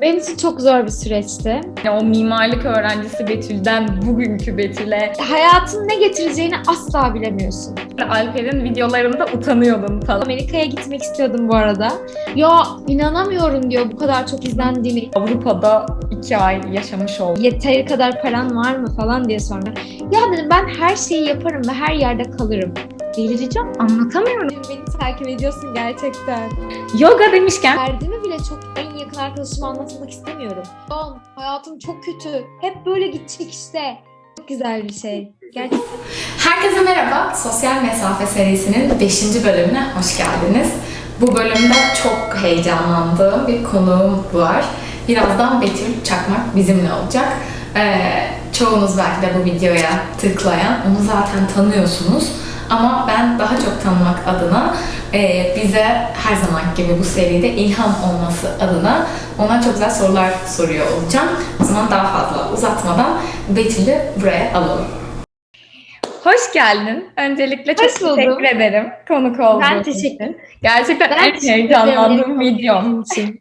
Benim için çok zor bir süreçti. Yani o mimarlık öğrencisi Betül'den bugünkü Betül'e Hayatın ne getireceğini asla bilemiyorsun. Alper'in videolarında utanıyordun falan. Amerika'ya gitmek istiyordum bu arada. Ya inanamıyorum diyor bu kadar çok izlendiğini. Avrupa'da iki ay yaşamış oldum. Yeteri kadar paran var mı falan diye sonra. Ya dedim ben her şeyi yaparım ve her yerde kalırım. Delireceğim. Anlatamıyorum. Beni takip ediyorsun gerçekten. Yoga demişken Derdimi bile çok en yakın arkadaşıma anlatmak istemiyorum. Don, hayatım çok kötü. Hep böyle gidecek işte. Çok güzel bir şey. Gerçekten. Herkese merhaba. Sosyal Mesafe serisinin 5. bölümüne hoş geldiniz. Bu bölümde çok heyecanlandığım bir konuğum var. Birazdan Betül Çakmak bizimle olacak. Ee, çoğunuz belki de bu videoya tıklayan, onu zaten tanıyorsunuz. Ama ben daha çok tanımak adına e, bize her zaman gibi bu seride ilham olması adına ona çok güzel sorular soruyor olacağım. O zaman daha fazla uzatmadan Betül'ü buraya alalım. Hoş geldin. Öncelikle çok Hoş buldum. teşekkür ederim konuk olduğun Ben için. teşekkür Gerçekten Ben en heyecanlandığım videom. için.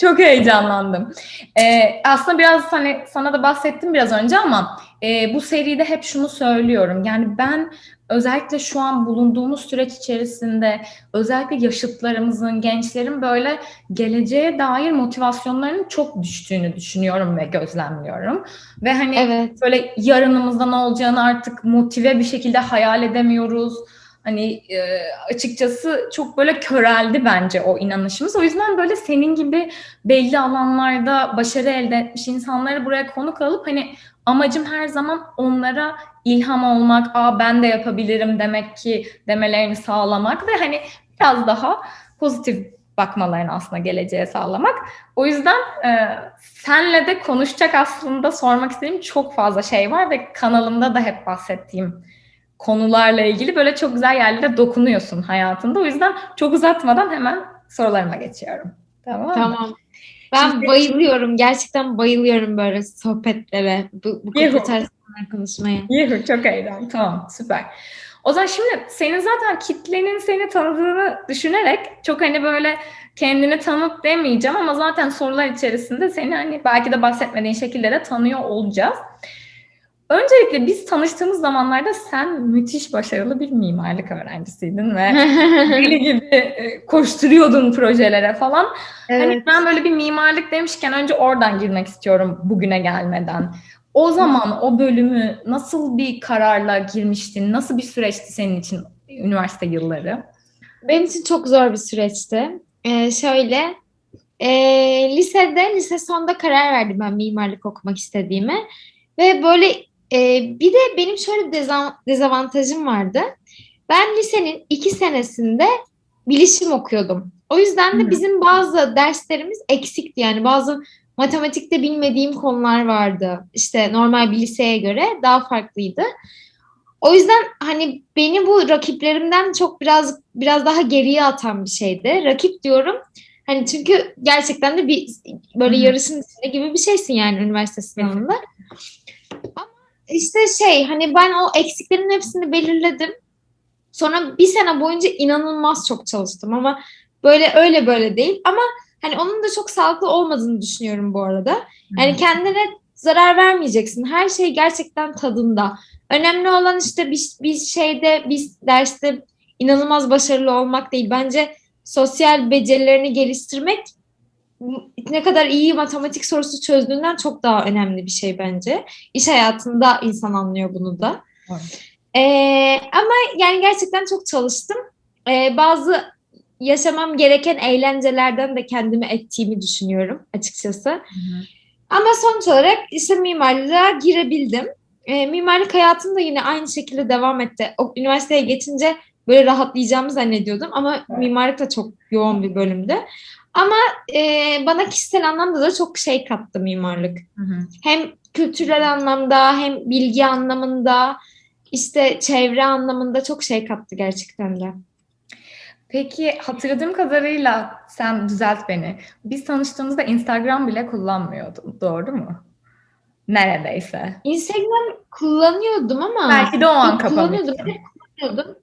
Çok heyecanlandım. Ee, aslında biraz hani sana da bahsettim biraz önce ama e, bu seride hep şunu söylüyorum. Yani ben özellikle şu an bulunduğumuz süreç içerisinde özellikle yaşıtlarımızın, gençlerin böyle geleceğe dair motivasyonlarının çok düştüğünü düşünüyorum ve gözlemliyorum. Ve hani Evet. böyle yarınımızda ne olacağını artık motive bir şekilde hayal edemiyoruz. Hani e, açıkçası çok böyle köreldi bence o inanışımız. O yüzden böyle senin gibi belli alanlarda başarı elde etmiş insanları buraya konuk alıp hani amacım her zaman onlara ilham olmak, aa ben de yapabilirim demek ki demelerini sağlamak ve hani biraz daha pozitif bakmalarını aslında geleceğe sağlamak. O yüzden e, senle de konuşacak aslında sormak istediğim çok fazla şey var ve kanalımda da hep bahsettiğim konularla ilgili böyle çok güzel yerlere dokunuyorsun hayatında. O yüzden çok uzatmadan hemen sorularıma geçiyorum. Tamam? Tamam. Ben Şimdi- bayılıyorum. Gerçekten bayılıyorum böyle sohbetlere. Bu, bu Yuhu. tarz konuşmaya. Yuh, çok eğlendim. Tamam, süper. O zaman şimdi senin zaten kitlenin seni tanıdığını düşünerek çok hani böyle kendini tanıt demeyeceğim ama zaten sorular içerisinde seni hani belki de bahsetmediğin şekilde de tanıyor olacağız. Öncelikle biz tanıştığımız zamanlarda sen müthiş başarılı bir mimarlık öğrencisiydin ve deli gibi e, koşturuyordun projelere falan. Hani evet. ben böyle bir mimarlık demişken önce oradan girmek istiyorum bugüne gelmeden. O zaman o bölümü nasıl bir kararla girmiştin? Nasıl bir süreçti senin için üniversite yılları? Benim için çok zor bir süreçti. Ee, şöyle, ee, lisede, lise sonunda karar verdim ben mimarlık okumak istediğime. Ve böyle ee, bir de benim şöyle bir dezavantajım vardı. Ben lisenin iki senesinde bilişim okuyordum. O yüzden de bizim bazı derslerimiz eksikti. Yani bazı matematikte bilmediğim konular vardı. İşte normal bir liseye göre daha farklıydı. O yüzden hani beni bu rakiplerimden çok biraz biraz daha geriye atan bir şeydi. Rakip diyorum. Hani çünkü gerçekten de bir böyle yarışın içinde gibi bir şeysin yani üniversite sınavında. Ama işte şey hani ben o eksiklerin hepsini belirledim. Sonra bir sene boyunca inanılmaz çok çalıştım ama böyle öyle böyle değil. Ama hani onun da çok sağlıklı olmadığını düşünüyorum bu arada. Yani kendine zarar vermeyeceksin. Her şey gerçekten tadında. Önemli olan işte bir, bir şeyde, bir derste inanılmaz başarılı olmak değil. Bence sosyal becerilerini geliştirmek ne kadar iyi matematik sorusu çözdüğünden çok daha önemli bir şey bence. İş hayatında insan anlıyor bunu da. Evet. Ee, ama yani gerçekten çok çalıştım. Ee, bazı yaşamam gereken eğlencelerden de kendimi ettiğimi düşünüyorum açıkçası. Hı hı. Ama sonuç olarak işte mimarlığa girebildim. E, mimarlık hayatım da yine aynı şekilde devam etti. O, üniversiteye geçince böyle rahatlayacağımı zannediyordum ama Evet. mimarlık da çok yoğun bir bölümdü. Ama e, bana kişisel anlamda da çok şey kattı mimarlık. Hı hı. Hem kültürel anlamda hem bilgi anlamında işte çevre anlamında çok şey kattı gerçekten de. Peki hatırladığım kadarıyla sen düzelt beni. Biz tanıştığımızda Instagram bile kullanmıyordun. Doğru mu? Neredeyse. Instagram kullanıyordum ama Belki de o an kullanıyordum. kullanıyordum.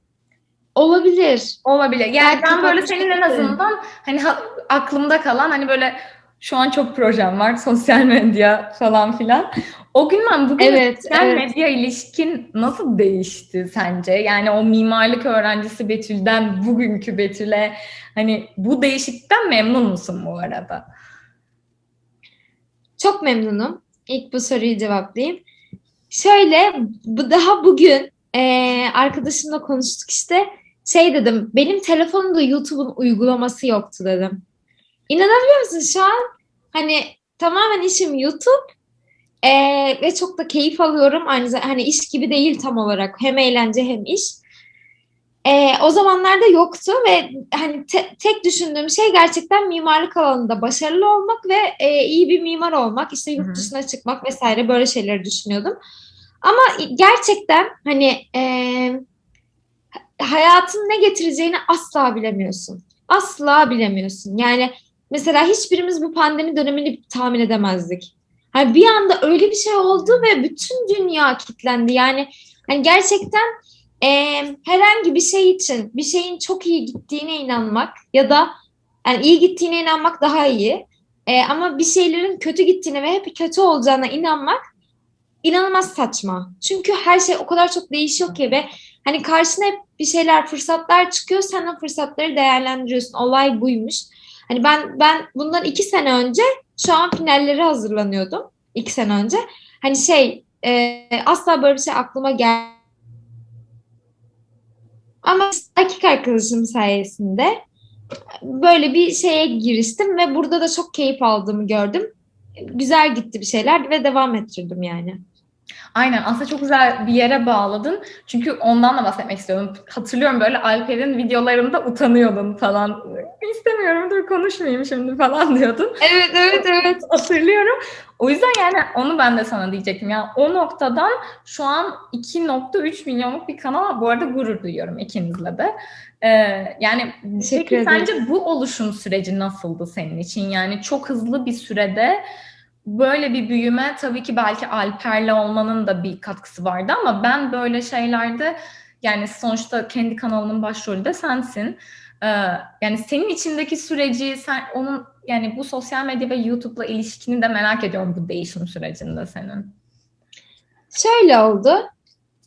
Olabilir. Olabilir. Yani ben böyle senin en azından hani ha- aklımda kalan hani böyle Şu an çok projem var. Sosyal medya falan filan. O günden bugün Evet, sosyal evet. medya ilişkin nasıl değişti sence? Yani o mimarlık öğrencisi Betül'den bugünkü Betül'e hani bu değişiklikten memnun musun bu arada? Çok memnunum. İlk bu soruyu cevaplayayım. Şöyle, bu daha bugün eee, arkadaşımla konuştuk işte. Şey dedim, benim telefonumda YouTube'un uygulaması yoktu dedim. İnanabiliyor musun şu an? Hani tamamen işim YouTube eee, ve çok da keyif alıyorum. Aynı zamanda hani iş gibi değil tam olarak. Hem eğlence hem iş. Eee, o zamanlarda yoktu ve hani te- tek düşündüğüm şey gerçekten mimarlık alanında başarılı olmak ve e, iyi bir mimar olmak, işte yurt dışına çıkmak vesaire böyle şeyleri düşünüyordum. Ama gerçekten hani e, hayatın ne getireceğini asla bilemiyorsun. Asla bilemiyorsun. Yani mesela hiçbirimiz bu pandemi dönemini tahmin edemezdik. Hani bir anda öyle bir şey oldu ve bütün dünya kilitlendi. Yani hani gerçekten e, herhangi bir şey için bir şeyin çok iyi gittiğine inanmak ya da yani iyi gittiğine inanmak daha iyi. E, ama bir şeylerin kötü gittiğine ve hep kötü olacağına inanmak inanılmaz saçma. Çünkü her şey o kadar çok değişiyor ki ve hani karşına hep bir şeyler, fırsatlar çıkıyor. Sen o fırsatları değerlendiriyorsun. Olay buymuş. Hani ben ben bundan iki sene önce şu an finallere hazırlanıyordum. İki sene önce. Hani şey e, asla böyle bir şey aklıma gel ama erkek arkadaşım sayesinde böyle bir şeye giriştim ve burada da çok keyif aldığımı gördüm. Güzel gitti bir şeyler ve devam ettirdim yani. Aynen aslında çok güzel bir yere bağladın. Çünkü ondan da bahsetmek istiyorum. Hatırlıyorum böyle Alper'in videolarında utanıyordun falan. İstemiyorum dur konuşmayayım şimdi falan diyordun. Evet, evet, evet. Hatırlıyorum. O yüzden yani onu ben de sana diyecektim. Yani o noktadan şu an 2.3 milyonluk bir kanal. Bu arada gurur duyuyorum ikinizle de. Ee, yani Teşekkür peki ederim. sence bu oluşum süreci nasıldı senin için? Yani çok hızlı bir sürede böyle bir büyüme tabii ki belki Alper'le olmanın da bir katkısı vardı ama ben böyle şeylerde yani sonuçta kendi kanalının başrolü de sensin. Ee, yani senin içindeki süreci sen onun yani bu sosyal medya ve YouTube'la ilişkini de merak ediyorum bu değişim sürecinde senin. Şöyle oldu.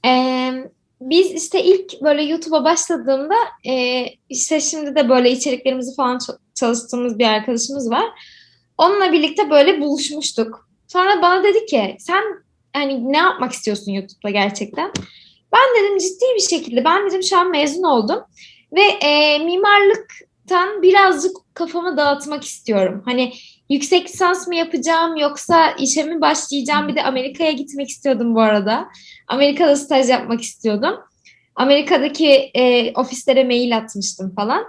Ee, biz işte ilk böyle YouTube'a başladığımda e, işte şimdi de böyle içeriklerimizi falan çalıştığımız bir arkadaşımız var. Onunla birlikte böyle buluşmuştuk. Sonra bana dedi ki sen hani ne yapmak istiyorsun YouTube'da gerçekten? Ben dedim ciddi bir şekilde ben dedim şu an mezun oldum ve e, mimarlıktan birazcık kafamı dağıtmak istiyorum. Hani yüksek lisans mı yapacağım yoksa işe mi başlayacağım? Bir de Amerika'ya gitmek istiyordum bu arada. Amerika'da staj yapmak istiyordum. Amerika'daki e, ofislere mail atmıştım falan.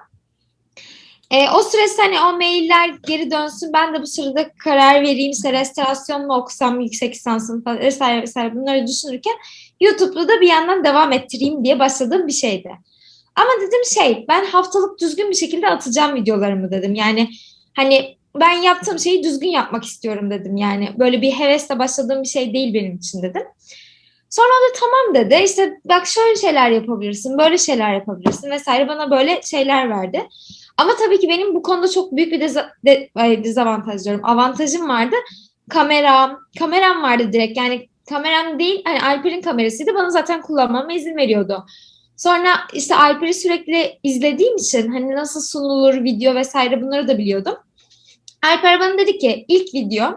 E, o süreçte hani o mailler geri dönsün. Ben de bu sırada karar vereyim. İşte restorasyon mu okusam yüksek lisansım falan vesaire vesaire bunları düşünürken YouTube'da da bir yandan devam ettireyim diye başladığım bir şeydi. Ama dedim şey ben haftalık düzgün bir şekilde atacağım videolarımı dedim. Yani hani ben yaptığım şeyi düzgün yapmak istiyorum dedim. Yani böyle bir hevesle başladığım bir şey değil benim için dedim. Sonra da tamam dedi. İşte bak şöyle şeyler yapabilirsin, böyle şeyler yapabilirsin vesaire bana böyle şeyler verdi. Ama tabii ki benim bu konuda çok büyük bir deza- de- ay, dezavantaj diyorum. Avantajım vardı. Kameram, kameram vardı direkt. Yani kameram değil, hani Alper'in kamerasıydı. Bana zaten kullanmama izin veriyordu. Sonra işte Alper'i sürekli izlediğim için hani nasıl sunulur video vesaire bunları da biliyordum. Alper bana dedi ki ilk video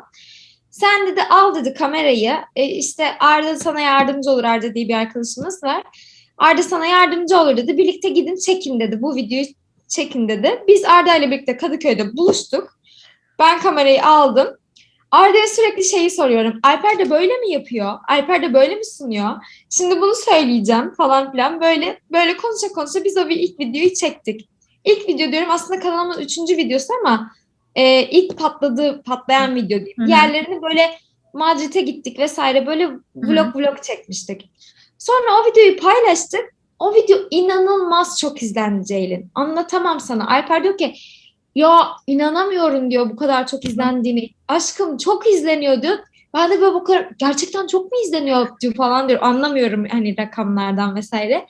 sen dedi al dedi kamerayı e, işte Arda sana yardımcı olur Arda diye bir arkadaşımız var. Arda sana yardımcı olur dedi. Birlikte gidin çekin dedi. Bu videoyu çekin dedi. Biz Arda ile birlikte Kadıköy'de buluştuk. Ben kamerayı aldım. Arda'ya sürekli şeyi soruyorum. Alper de böyle mi yapıyor? Alper de böyle mi sunuyor? Şimdi bunu söyleyeceğim falan filan. Böyle böyle konuşa konuşa biz o bir ilk videoyu çektik. İlk video diyorum aslında kanalımın üçüncü videosu ama e, ilk patladığı patlayan video. Hı. Diğerlerini böyle Madrid'e gittik vesaire böyle vlog vlog çekmiştik. Sonra o videoyu paylaştık. O video inanılmaz çok izlendi Ceylin. Anlatamam sana. Alper diyor ki ya inanamıyorum diyor bu kadar çok izlendiğini. Aşkım çok izleniyor diyor. Ben de böyle bu kadar gerçekten çok mu izleniyor diyor falan diyor. Anlamıyorum hani rakamlardan vesaire.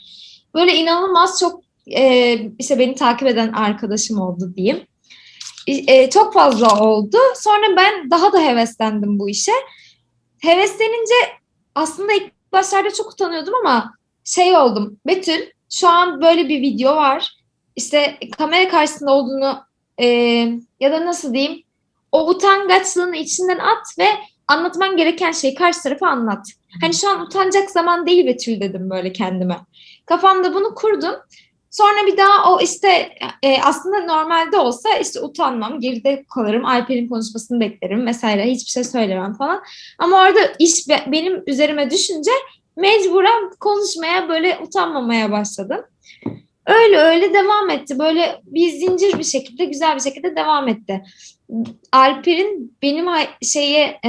Böyle inanılmaz çok e, işte beni takip eden arkadaşım oldu diyeyim. e, çok fazla oldu. Sonra ben daha da heveslendim bu işe. Heveslenince aslında ilk başlarda çok utanıyordum ama şey oldum. Betül şu an böyle bir video var. İşte kamera karşısında olduğunu e, ya da nasıl diyeyim o utangaçlığını içinden at ve anlatman gereken şeyi karşı tarafa anlat. Hani şu an utanacak zaman değil Betül dedim böyle kendime. Kafamda bunu kurdum. Sonra bir daha o işte e, aslında normalde olsa işte utanmam, geride kalırım, Alper'in konuşmasını beklerim vesaire hiçbir şey söylemem falan. Ama orada iş be, benim üzerime düşünce mecburen konuşmaya böyle utanmamaya başladım. Öyle öyle devam etti. Böyle bir zincir bir şekilde güzel bir şekilde devam etti. Alper'in benim şeye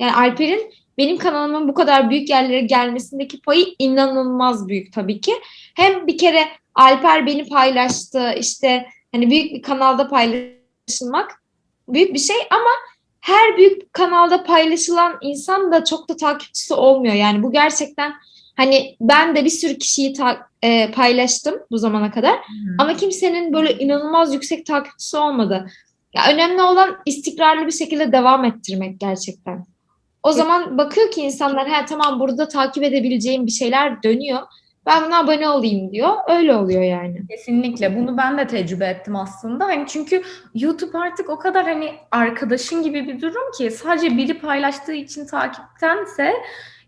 yani Alper'in benim kanalımın bu kadar büyük yerlere gelmesindeki payı inanılmaz büyük tabii ki. Hem bir kere Alper beni paylaştı işte hani büyük bir kanalda paylaşılmak büyük bir şey ama her büyük kanalda paylaşılan insan da çok da takipçisi olmuyor. Yani bu gerçekten hani ben de bir sürü kişiyi ta- e, paylaştım bu zamana kadar hmm. ama kimsenin böyle inanılmaz yüksek takipçisi olmadı. Ya önemli olan istikrarlı bir şekilde devam ettirmek gerçekten. O zaman bakıyor ki insanlar ha tamam burada takip edebileceğim bir şeyler dönüyor. Ben buna abone olayım diyor. Öyle oluyor yani. Kesinlikle. Bunu ben de tecrübe ettim aslında. Hani çünkü YouTube artık o kadar hani arkadaşın gibi bir durum ki sadece biri paylaştığı için takiptense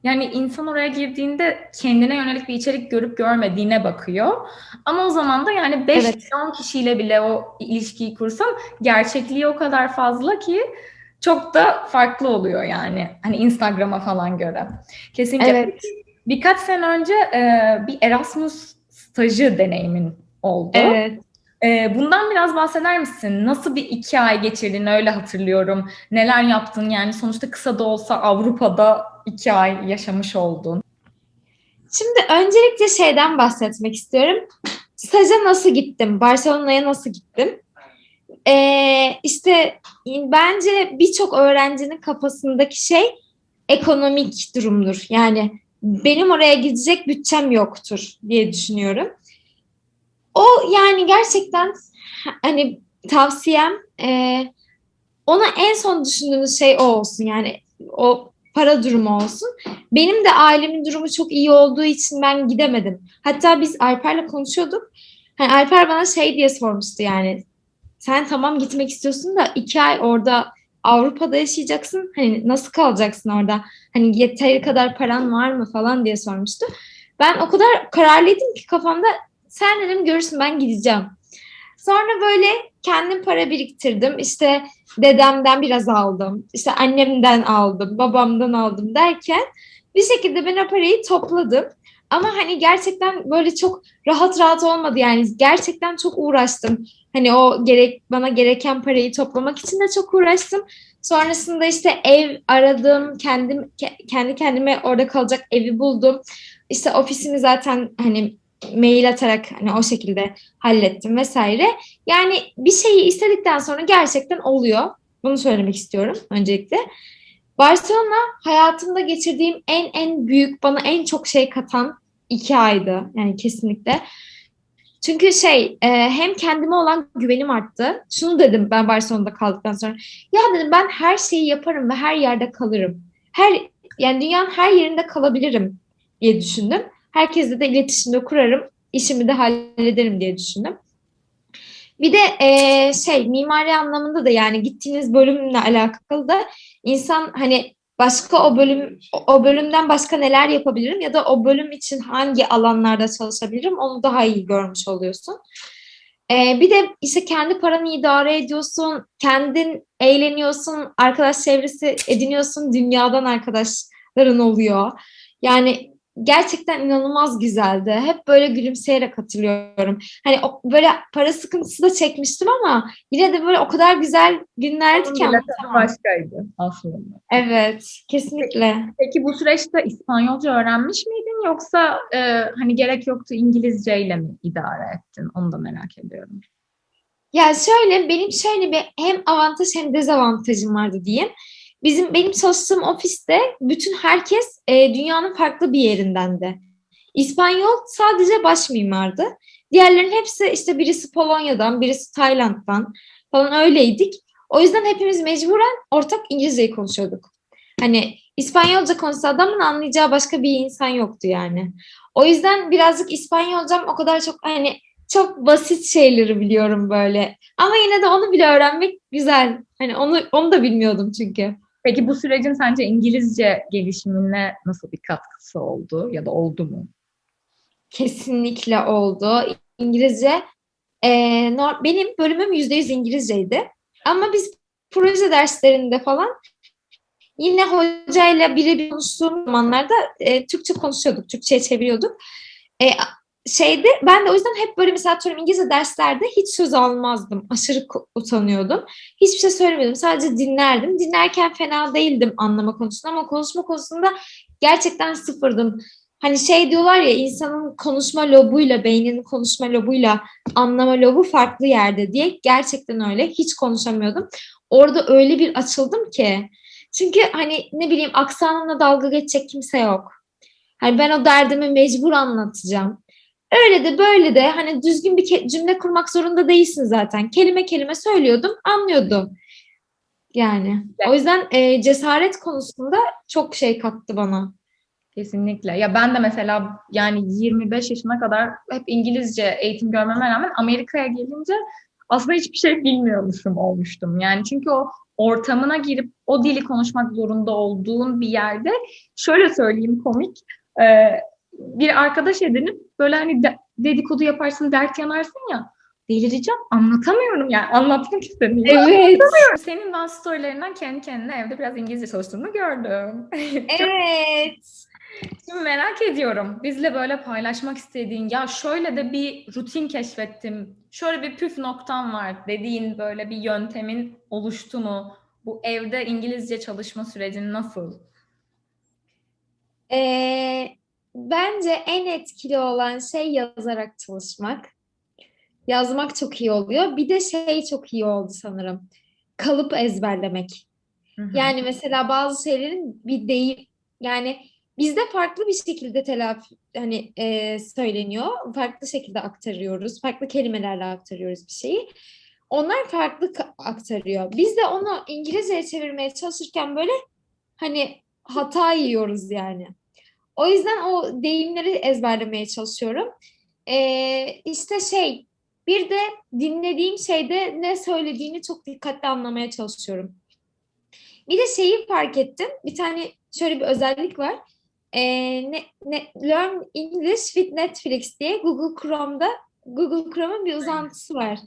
yani insan oraya girdiğinde kendine yönelik bir içerik görüp görmediğine bakıyor. Ama o zaman da yani 5 evet. milyon kişiyle bile o ilişkiyi kursam gerçekliği o kadar fazla ki çok da farklı oluyor yani. Hani Instagram'a falan göre. Kesinlikle. Evet. Birkaç sene önce e, bir Erasmus stajı deneyimin oldu. Evet. E, bundan biraz bahseder misin? Nasıl bir iki ay geçirdin öyle hatırlıyorum. Neler yaptın yani sonuçta kısa da olsa Avrupa'da iki ay yaşamış oldun. Şimdi öncelikle şeyden bahsetmek istiyorum. Staja nasıl gittim? Barcelona'ya nasıl gittim? Ee, işte bence birçok öğrencinin kafasındaki şey ekonomik durumdur. Yani benim oraya gidecek bütçem yoktur diye düşünüyorum. O yani gerçekten hani tavsiyem e, ona en son düşündüğünüz şey o olsun. Yani o para durumu olsun. Benim de ailemin durumu çok iyi olduğu için ben gidemedim. Hatta biz Alper'le konuşuyorduk. Hani Alper bana şey diye sormuştu yani. Sen tamam gitmek istiyorsun da iki ay orada Avrupa'da yaşayacaksın. Hani nasıl kalacaksın orada? Hani yeteri kadar paran var mı falan diye sormuştu. Ben o kadar kararlıydım ki kafamda sen dedim görürsün ben gideceğim. Sonra böyle kendim para biriktirdim. İşte dedemden biraz aldım. İşte annemden aldım, babamdan aldım derken bir şekilde ben o parayı topladım. Ama hani gerçekten böyle çok rahat rahat olmadı yani gerçekten çok uğraştım. Hani o gerek bana gereken parayı toplamak için de çok uğraştım. Sonrasında işte ev aradım, kendim kendi kendime orada kalacak evi buldum. İşte ofisimi zaten hani mail atarak hani o şekilde hallettim vesaire. Yani bir şeyi istedikten sonra gerçekten oluyor. Bunu söylemek istiyorum öncelikle. Barcelona hayatımda geçirdiğim en en büyük bana en çok şey katan iki aydı yani kesinlikle. Çünkü şey e, hem kendime olan güvenim arttı. Şunu dedim ben Barcelona'da kaldıktan sonra. Ya dedim ben her şeyi yaparım ve her yerde kalırım. Her yani dünyanın her yerinde kalabilirim diye düşündüm. Herkesle de iletişimde kurarım. işimi de hallederim diye düşündüm. Bir de e, şey mimari anlamında da yani gittiğiniz bölümle alakalı da insan hani başka o bölüm o bölümden başka neler yapabilirim ya da o bölüm için hangi alanlarda çalışabilirim onu daha iyi görmüş oluyorsun. Ee, bir de işte kendi paranı idare ediyorsun, kendin eğleniyorsun, arkadaş çevresi ediniyorsun, dünyadan arkadaşların oluyor. Yani gerçekten inanılmaz güzeldi. Hep böyle gülümseyerek hatırlıyorum. Hani o, böyle para sıkıntısı da çekmiştim ama yine de böyle o kadar güzel günlerdi ki. başkaydı aslında. Evet, kesinlikle. Peki, peki bu süreçte İspanyolca öğrenmiş miydin yoksa e, hani gerek yoktu İngilizceyle mi idare ettin? Onu da merak ediyorum. Ya şöyle benim şöyle bir hem avantaj hem dezavantajım vardı diyeyim. Bizim benim çalıştığım ofiste bütün herkes e, dünyanın farklı bir yerinden de. İspanyol sadece baş mimardı. Diğerlerin hepsi işte birisi Polonya'dan, birisi Tayland'dan, falan öyleydik. O yüzden hepimiz mecburen ortak İngilizceyi konuşuyorduk. Hani İspanyolca konuşsa adamın anlayacağı başka bir insan yoktu yani. O yüzden birazcık İspanyolcam o kadar çok hani çok basit şeyleri biliyorum böyle. Ama yine de onu bile öğrenmek güzel. Hani onu onu da bilmiyordum çünkü. Peki bu sürecin sence İngilizce gelişimine nasıl bir katkısı oldu ya da oldu mu? Kesinlikle oldu. İngilizce e, benim bölümüm %100 İngilizceydi. Ama biz proje derslerinde falan yine hocayla birebir konuştuğum zamanlarda e, Türkçe konuşuyorduk. Türkçe'ye çeviriyorduk. E, şeyde ben de o yüzden hep böyle mesela atıyorum İngilizce derslerde hiç söz almazdım. Aşırı utanıyordum. Hiçbir şey söylemiyordum. Sadece dinlerdim. Dinlerken fena değildim anlama konusunda ama konuşma konusunda gerçekten sıfırdım. Hani şey diyorlar ya insanın konuşma lobuyla beyninin konuşma lobuyla anlama lobu farklı yerde diye gerçekten öyle. Hiç konuşamıyordum. Orada öyle bir açıldım ki. Çünkü hani ne bileyim aksanımla dalga geçecek kimse yok. Hani ben o derdimi mecbur anlatacağım. Öyle de böyle de hani düzgün bir cümle kurmak zorunda değilsin zaten. Kelime kelime söylüyordum, anlıyordum. Yani o yüzden e, cesaret konusunda çok şey kattı bana. Kesinlikle. Ya ben de mesela yani 25 yaşına kadar hep İngilizce eğitim görmeme rağmen Amerika'ya gelince aslında hiçbir şey bilmiyormuşum olmuştum. Yani çünkü o ortamına girip o dili konuşmak zorunda olduğun bir yerde şöyle söyleyeyim komik e, bir arkadaş edinip böyle hani de- dedikodu yaparsın dert yanarsın ya delireceğim anlatamıyorum yani anlatmak istemiyorum. Evet. Senin bazı storylerinden kendi kendine evde biraz İngilizce çalıştığını gördüm. Evet. Şimdi merak ediyorum. Bizle böyle paylaşmak istediğin ya şöyle de bir rutin keşfettim. Şöyle bir püf noktam var dediğin böyle bir yöntemin oluştu mu? Bu evde İngilizce çalışma sürecin nasıl? Ee, bence en etkili olan şey yazarak çalışmak. Yazmak çok iyi oluyor. Bir de şey çok iyi oldu sanırım. Kalıp ezberlemek. Hı hı. Yani mesela bazı şeylerin bir deyim yani bizde farklı bir şekilde telafi hani e, söyleniyor. Farklı şekilde aktarıyoruz. Farklı kelimelerle aktarıyoruz bir şeyi. Onlar farklı aktarıyor. Biz de onu İngilizceye çevirmeye çalışırken böyle hani hata yiyoruz yani. O yüzden o deyimleri ezberlemeye çalışıyorum. Ee, işte şey bir de dinlediğim şeyde ne söylediğini çok dikkatli anlamaya çalışıyorum. Bir de şeyi fark ettim. Bir tane şöyle bir özellik var. Ee, ne, ne, Learn English with Netflix diye Google Chrome'da Google Chrome'un bir uzantısı var.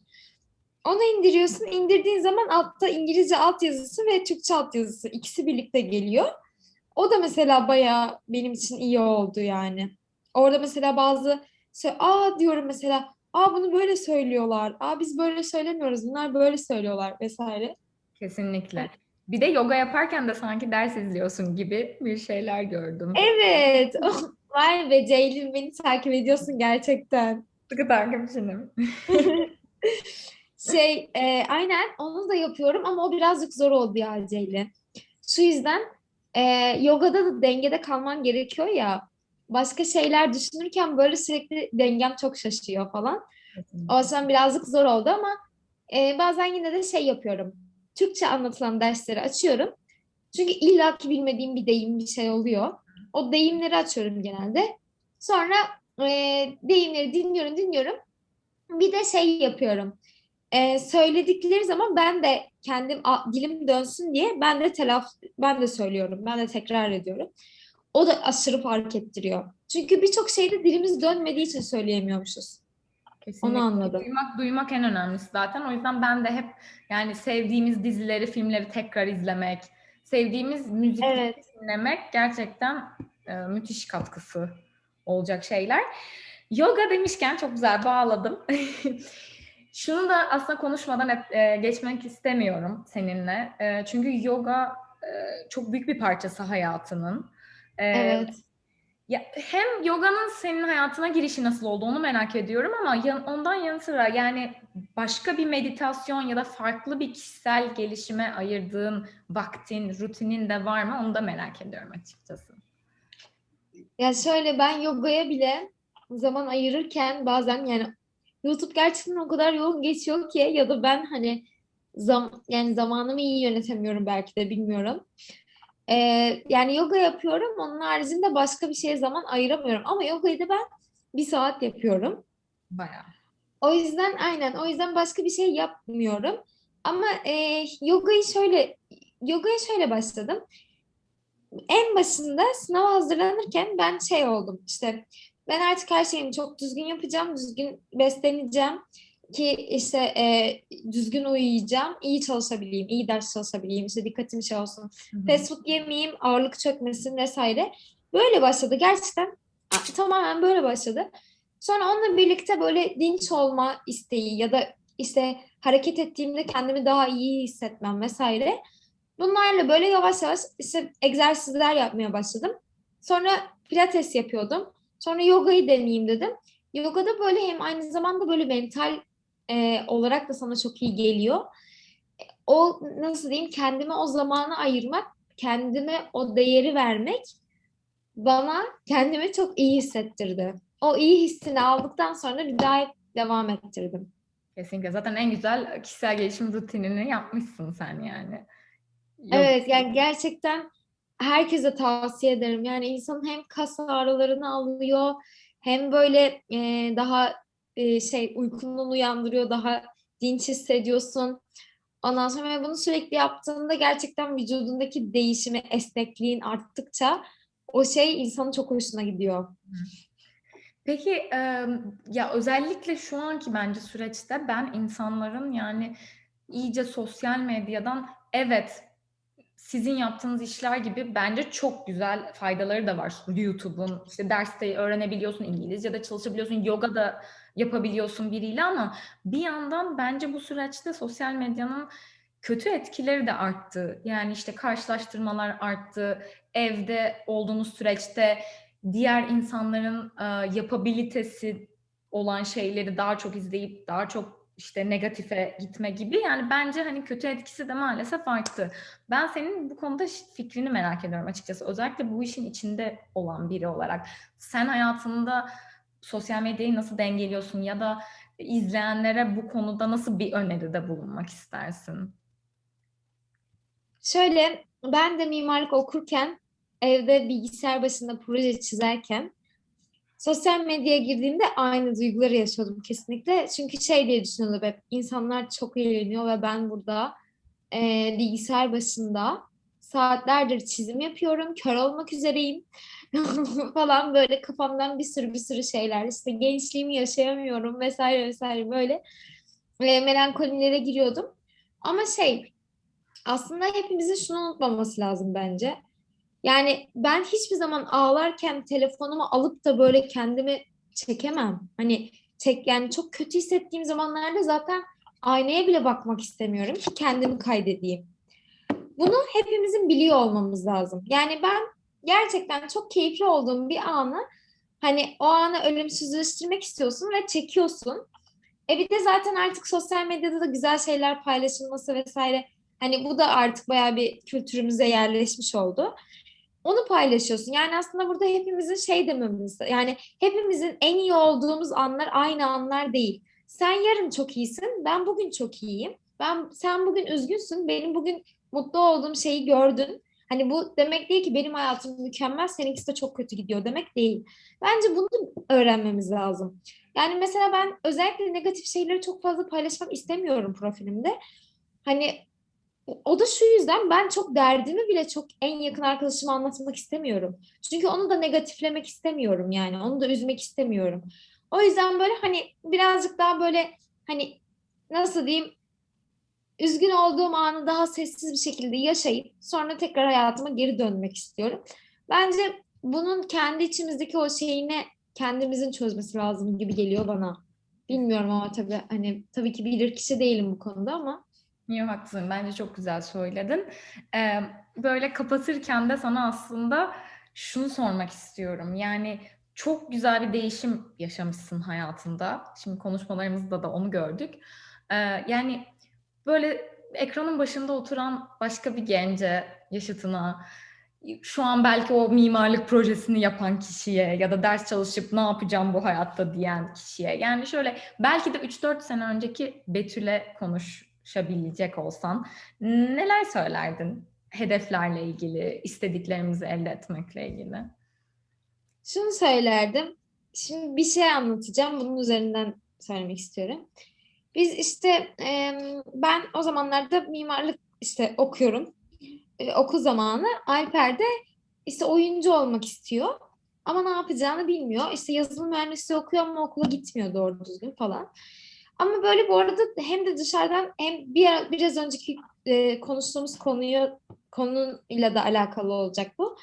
Onu indiriyorsun. İndirdiğin zaman altta İngilizce altyazısı ve Türkçe altyazısı ikisi birlikte geliyor. O da mesela bayağı benim için iyi oldu yani. Orada mesela bazı sö- aa diyorum mesela aa bunu böyle söylüyorlar. Aa biz böyle söylemiyoruz. Bunlar böyle söylüyorlar vesaire. Kesinlikle. Bir de yoga yaparken de sanki ders izliyorsun gibi bir şeyler gördüm. Evet. Vay be Ceylin beni takip ediyorsun gerçekten. Sıkı takipçinim. Şey e, aynen onu da yapıyorum ama o birazcık zor oldu ya Ceylin. Şu yüzden e, yogada da dengede kalman gerekiyor ya. Başka şeyler düşünürken böyle sürekli dengem çok şaşıyor falan. O yüzden birazcık zor oldu ama e, bazen yine de şey yapıyorum. Türkçe anlatılan dersleri açıyorum. Çünkü illaki bilmediğim bir deyim bir şey oluyor. O deyimleri açıyorum genelde. Sonra e, deyimleri dinliyorum dinliyorum. Bir de şey yapıyorum. E, söyledikleri zaman ben de kendim a- dilim dönsün diye ben de telaf ben de söylüyorum. Ben de tekrar ediyorum. O da aşırı fark ettiriyor. Çünkü birçok şeyde dilimiz dönmediği için söyleyemiyormuşuz. Kesinlikle. Onu anladım. Duymak, duymak en önemlisi zaten. O yüzden ben de hep yani sevdiğimiz dizileri, filmleri tekrar izlemek, sevdiğimiz müzikleri Evet. dinlemek gerçekten e, müthiş katkısı olacak şeyler. Yoga demişken çok güzel bağladım. Şunu da aslında konuşmadan et- e, geçmek istemiyorum seninle. E, çünkü yoga e, çok büyük bir parçası hayatının. E, Evet. ya hem yoganın senin hayatına girişi nasıl oldu onu merak ediyorum ama yan- ondan yanı sıra yani başka bir meditasyon ya da farklı bir kişisel gelişime ayırdığın vaktin, rutinin de var mı onu da merak ediyorum açıkçası. Ya şöyle ben yogaya bile zaman ayırırken bazen yani YouTube gerçekten o kadar yoğun geçiyor ki ya da ben hani zam yani zamanımı iyi yönetemiyorum belki de bilmiyorum. Ee, yani yoga yapıyorum. Onun haricinde başka bir şeye zaman ayıramıyorum. Ama yogayı da ben bir saat yapıyorum. Bayağı. O yüzden aynen o yüzden başka bir şey yapmıyorum. Ama e, yogayı şöyle yogaya şöyle başladım. En başında sınava hazırlanırken ben şey oldum işte ben artık her şeyimi çok düzgün yapacağım, düzgün besleneceğim ki işte e, düzgün uyuyacağım, iyi çalışabileyim, iyi ders çalışabileyim, işte dikkatim şey olsun, Hı hı. fast food yemeyeyim, ağırlık çökmesin vesaire. Böyle başladı gerçekten tamamen böyle başladı. Sonra onunla birlikte böyle dinç olma isteği ya da işte hareket ettiğimde kendimi daha iyi hissetmem vesaire. Bunlarla böyle yavaş yavaş işte egzersizler yapmaya başladım. Sonra pilates yapıyordum. Sonra yogayı deneyeyim dedim. Yogada böyle hem aynı zamanda böyle mental e, olarak da sana çok iyi geliyor. O nasıl diyeyim kendime o zamanı ayırmak, kendime o değeri vermek bana kendimi çok iyi hissettirdi. O iyi hissini aldıktan sonra bir daha devam ettirdim. Kesinlikle. Zaten en güzel kişisel gelişim rutinini yapmışsın sen yani. Yok. Evet yani gerçekten herkese tavsiye ederim. Yani insanın hem kas ağrılarını alıyor hem böyle e, daha e, şey uykundan uyandırıyor, daha dinç hissediyorsun. Ondan sonra bunu sürekli yaptığında gerçekten vücudundaki değişimi, esnekliğin arttıkça o şey insanın çok hoşuna gidiyor. Peki ya özellikle şu anki bence süreçte ben insanların yani iyice sosyal medyadan evet sizin yaptığınız işler gibi bence çok güzel faydaları da var. YouTube'un işte derste öğrenebiliyorsun, İngilizce de çalışabiliyorsun, yoga da yapabiliyorsun biriyle ama bir yandan bence bu süreçte sosyal medyanın kötü etkileri de arttı. Yani işte karşılaştırmalar arttı. Evde olduğunuz süreçte diğer insanların e, yapabilitesi olan şeyleri daha çok izleyip daha çok işte negatife gitme gibi yani bence hani kötü etkisi de maalesef arttı. Ben senin bu konuda fikrini merak ediyorum açıkçası. Özellikle bu işin içinde olan biri olarak. Sen hayatında sosyal medyayı nasıl dengeliyorsun ya da izleyenlere bu konuda nasıl bir öneride bulunmak istersin? Şöyle ben de mimarlık okurken evde bilgisayar başında proje çizerken sosyal medyaya girdiğimde aynı duyguları yaşıyordum kesinlikle. Çünkü şey diye düşünüyordum hep insanlar çok eğleniyor ve ben burada e, bilgisayar başında saatlerdir çizim yapıyorum, kör olmak üzereyim falan böyle kafamdan bir sürü bir sürü şeyler işte gençliğimi yaşayamıyorum vesaire vesaire böyle e, melankolilere giriyordum. Ama şey aslında hepimizin şunu unutmaması lazım bence. Yani ben hiçbir zaman ağlarken telefonumu alıp da böyle kendimi çekemem. Hani çek yani çok kötü hissettiğim zamanlarda zaten aynaya bile bakmak istemiyorum ki kendimi kaydedeyim. Bunu hepimizin biliyor olmamız lazım. Yani ben gerçekten çok keyifli olduğum bir anı hani o anı ölümsüzleştirmek istiyorsun ve çekiyorsun. E bir de zaten artık sosyal medyada da güzel şeyler paylaşılması vesaire hani bu da artık bayağı bir kültürümüze yerleşmiş oldu onu paylaşıyorsun. Yani aslında burada hepimizin şey dememiz, yani hepimizin en iyi olduğumuz anlar aynı anlar değil. Sen yarın çok iyisin, ben bugün çok iyiyim. Ben sen bugün üzgünsün, benim bugün mutlu olduğum şeyi gördün. Hani bu demek değil ki benim hayatım mükemmel, seninkisi de çok kötü gidiyor demek değil. Bence bunu öğrenmemiz lazım. Yani mesela ben özellikle negatif şeyleri çok fazla paylaşmak istemiyorum profilimde. Hani o da şu yüzden ben çok derdimi bile çok en yakın arkadaşıma anlatmak istemiyorum. Çünkü onu da negatiflemek istemiyorum yani. Onu da üzmek istemiyorum. O yüzden böyle hani birazcık daha böyle hani nasıl diyeyim üzgün olduğum anı daha sessiz bir şekilde yaşayıp sonra tekrar hayatıma geri dönmek istiyorum. Bence bunun kendi içimizdeki o şeyini kendimizin çözmesi lazım gibi geliyor bana. Bilmiyorum ama tabii hani tabii ki bilir kişi değilim bu konuda ama Yok haklısın. Bence çok güzel söyledin. Ee, böyle kapatırken de sana aslında şunu sormak istiyorum. Yani çok güzel bir değişim yaşamışsın hayatında. Şimdi konuşmalarımızda da onu gördük. Ee, yani böyle ekranın başında oturan başka bir gence, yaşıtına, şu an belki o mimarlık projesini yapan kişiye ya da ders çalışıp ne yapacağım bu hayatta diyen kişiye. Yani şöyle belki de 3-4 sene önceki Betül'e konuş konuşabilecek olsan neler söylerdin hedeflerle ilgili, istediklerimizi elde etmekle ilgili? Şunu söylerdim. Şimdi bir şey anlatacağım. Bunun üzerinden söylemek istiyorum. Biz işte ben o zamanlarda mimarlık işte okuyorum. Okul zamanı Alper de işte oyuncu olmak istiyor. Ama ne yapacağını bilmiyor. İşte yazılım mühendisliği okuyor ama okula gitmiyor doğru düzgün falan. Ama böyle bu arada hem de dışarıdan hem bir biraz önceki e, konuştuğumuz konuyu konuyla da alakalı olacak bu.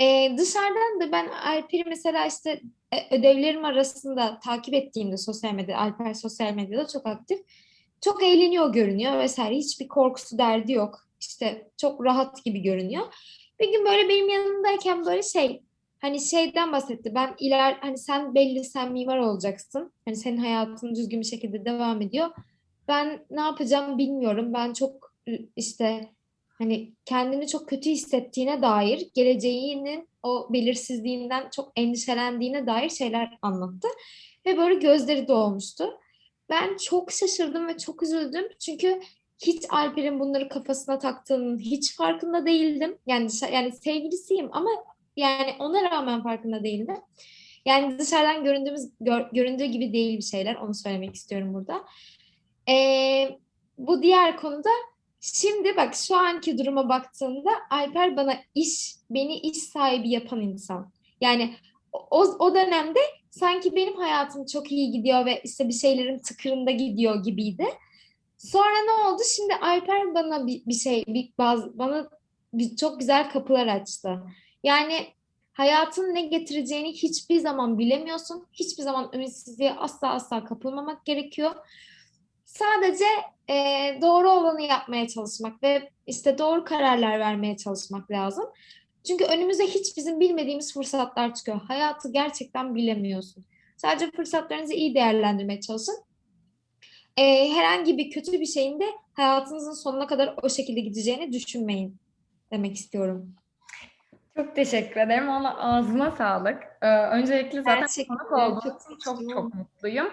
E, dışarıdan da ben Alper'i mesela işte e, ödevlerim arasında takip ettiğimde sosyal medyada, Alper sosyal medyada çok aktif. Çok eğleniyor görünüyor vesaire. Hiçbir korkusu derdi yok. İşte çok rahat gibi görünüyor. Bir gün böyle benim yanımdayken böyle şey hani şeyden bahsetti. Ben iler hani sen belli sen mimar olacaksın. Hani senin hayatın düzgün bir şekilde devam ediyor. Ben ne yapacağım bilmiyorum. Ben çok işte hani kendini çok kötü hissettiğine dair, geleceğinin o belirsizliğinden çok endişelendiğine dair şeyler anlattı. Ve böyle gözleri dolmuştu. Ben çok şaşırdım ve çok üzüldüm. Çünkü hiç Alper'in bunları kafasına taktığının hiç farkında değildim. Yani yani sevgilisiyim ama yani ona rağmen farkında değildim. Yani dışarıdan göründüğümüz gör, göründüğü gibi değil bir şeyler. Onu söylemek istiyorum burada. Ee, bu diğer konuda Şimdi bak şu anki duruma baktığımda Alper bana iş, beni iş sahibi yapan insan. Yani o, o dönemde sanki benim hayatım çok iyi gidiyor ve işte bir şeylerin tıkırında gidiyor gibiydi. Sonra ne oldu? Şimdi Alper bana bir, bir şey, bir bazı bana bir, çok güzel kapılar açtı. Yani hayatın ne getireceğini hiçbir zaman bilemiyorsun. Hiçbir zaman ümitsizliğe asla asla kapılmamak gerekiyor. Sadece e, doğru olanı yapmaya çalışmak ve işte doğru kararlar vermeye çalışmak lazım. Çünkü önümüze hiç bizim bilmediğimiz fırsatlar çıkıyor. Hayatı gerçekten bilemiyorsun. Sadece fırsatlarınızı iyi değerlendirmeye çalışın. E, herhangi bir kötü bir şeyin de hayatınızın sonuna kadar o şekilde gideceğini düşünmeyin demek istiyorum. Çok teşekkür ederim. Valla ağzına sağlık. Ee, öncelikle zaten konuk olduğum çok, çok çok mutluyum.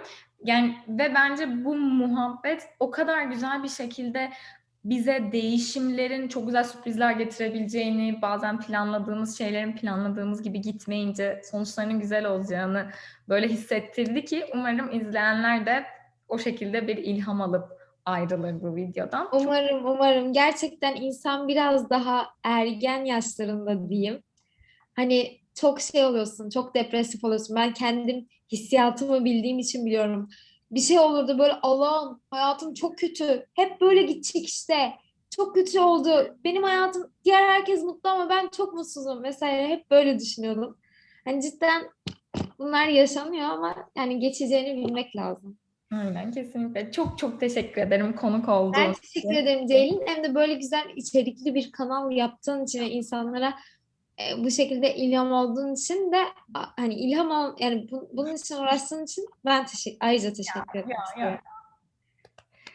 Yani ve bence bu muhabbet o kadar güzel bir şekilde bize değişimlerin çok güzel sürprizler getirebileceğini, bazen planladığımız şeylerin planladığımız gibi gitmeyince sonuçlarının güzel olacağını böyle hissettirdi ki umarım izleyenler de o şekilde bir ilham alıp ayrılır bu videodan. Umarım, umarım. Gerçekten insan biraz daha ergen yaşlarında diyeyim. Hani çok şey oluyorsun, çok depresif oluyorsun. Ben kendim hissiyatımı bildiğim için biliyorum. Bir şey olurdu böyle Allah'ım hayatım çok kötü. Hep böyle gidecek işte. Çok kötü oldu. Benim hayatım diğer herkes mutlu ama ben çok mutsuzum vesaire. Hep böyle düşünüyordum. Hani cidden bunlar yaşanıyor ama yani geçeceğini bilmek lazım. Aynen kesinlikle. Çok çok teşekkür ederim konuk olduğun Ben teşekkür ederim Ceylin. Hem de böyle güzel içerikli bir kanal yaptığın için ve insanlara e, bu şekilde ilham olduğun için de hani ilham ol, yani bu, bunun için uğraştığın için ben teşekkür ayrıca teşekkür ederim. Ya, ya.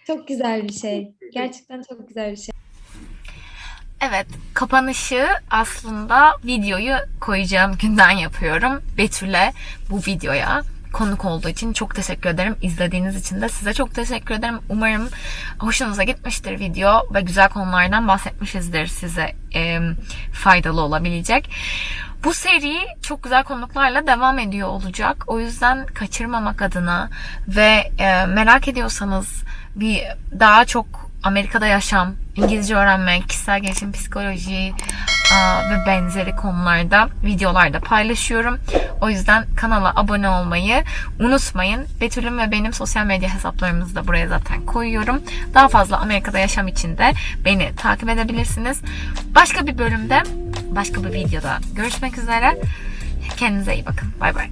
Çok güzel bir şey. Gerçekten çok güzel bir şey. Evet, kapanışı aslında videoyu koyacağım günden yapıyorum. Betül'e bu videoya konuk olduğu için çok teşekkür ederim. İzlediğiniz için de size çok teşekkür ederim. Umarım hoşunuza gitmiştir video ve güzel konulardan bahsetmişizdir size e, faydalı olabilecek. Bu seri çok güzel konuklarla devam ediyor olacak. O yüzden kaçırmamak adına ve e, merak ediyorsanız bir daha çok Amerika'da yaşam, İngilizce öğrenmek, kişisel gelişim, psikoloji, ve benzeri konularda videolarda paylaşıyorum. O yüzden kanala abone olmayı unutmayın. Betül'ün ve benim sosyal medya hesaplarımızı da buraya zaten koyuyorum. Daha fazla Amerika'da yaşam için de beni takip edebilirsiniz. Başka bir bölümde, başka bir videoda görüşmek üzere. Kendinize iyi bakın. Bay bay.